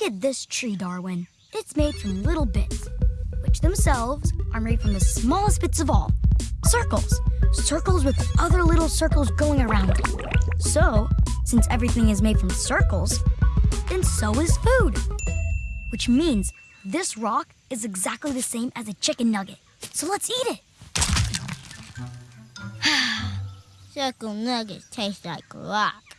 Look at this tree, Darwin. It's made from little bits, which themselves are made from the smallest bits of all circles. Circles with other little circles going around them. So, since everything is made from circles, then so is food. Which means this rock is exactly the same as a chicken nugget. So let's eat it. Circle nuggets taste like rock.